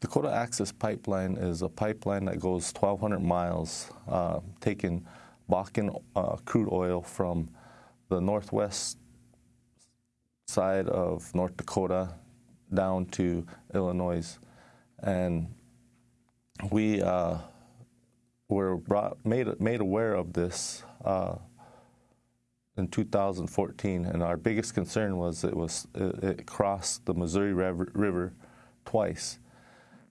Dakota Access Pipeline is a pipeline that goes 1,200 miles, uh, taking Bakken uh, crude oil from the northwest side of North Dakota down to Illinois. And we uh, were brought, made, made aware of this uh, in 2014, and our biggest concern was it was it, it crossed the Missouri River, River twice.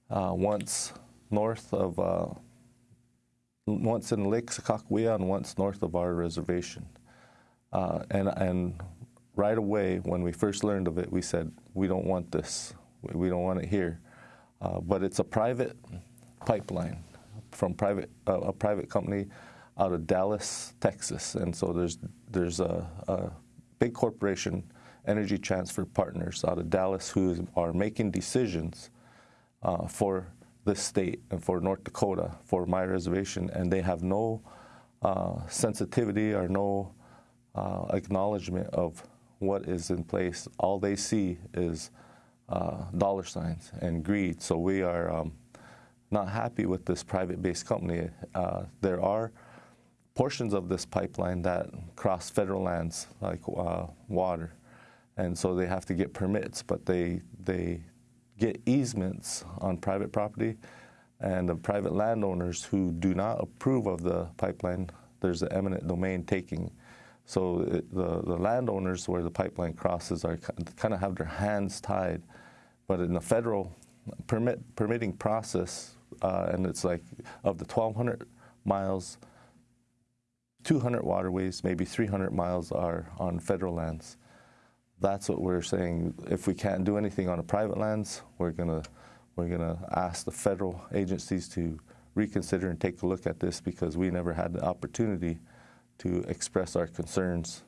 Uh, once north of, uh, once in Lake Sakakawea and once north of our reservation. Uh, and, and right away, when we first learned of it, we said, we don't want this. We don't want it here. Uh, but it's a private pipeline from private, a private company out of Dallas, Texas. And so there's, there's a, a big corporation, Energy Transfer Partners out of Dallas, who are making decisions uh, for this state and for North Dakota, for my reservation, and they have no uh, sensitivity or no uh, acknowledgement of what is in place. All they see is uh, dollar signs and greed. So we are um, not happy with this private-based company. Uh, there are portions of this pipeline that cross federal lands, like uh, water, and so they have to get permits, but they they get easements on private property, and the private landowners who do not approve of the pipeline, there's an eminent domain taking. So it, the, the landowners where the pipeline crosses are kind of have their hands tied. But in the federal permit permitting process, uh, and it's like of the 1,200 miles, 200 waterways, maybe 300 miles are on federal lands that's what we're saying. If we can't do anything on the private lands, we're gonna we're gonna ask the federal agencies to reconsider and take a look at this because we never had the opportunity to express our concerns